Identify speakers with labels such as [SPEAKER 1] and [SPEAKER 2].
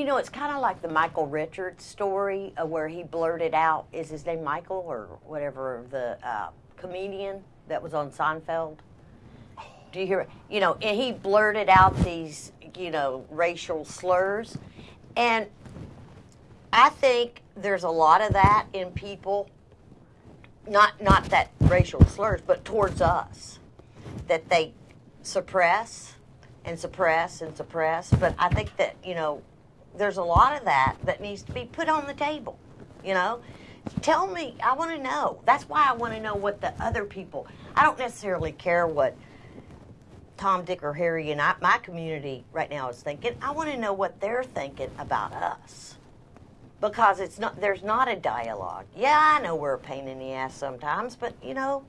[SPEAKER 1] you know, it's kind of like the Michael Richards story uh, where he blurted out, is his name Michael or whatever, the uh, comedian that was on Seinfeld? Do you hear? You know, and he blurted out these, you know, racial slurs. And I think there's a lot of that in people, not not that racial slurs, but towards us, that they suppress and suppress and suppress. But I think that, you know, there's a lot of that that needs to be put on the table. You know, tell me. I want to know. That's why I want to know what the other people. I don't necessarily care what Tom, Dick, or Harry and I, my community right now is thinking. I want to know what they're thinking about us because it's not. There's not a dialogue. Yeah, I know we're a pain in the ass sometimes, but you know,